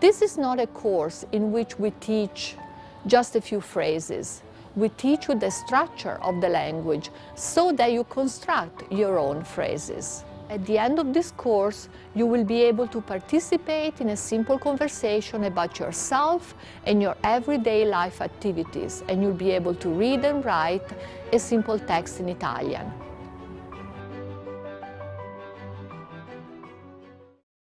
This is not a course in which we teach just a few phrases. We teach you the structure of the language so that you construct your own phrases. At the end of this course, you will be able to participate in a simple conversation about yourself and your everyday life activities, and you'll be able to read and write a simple text in Italian.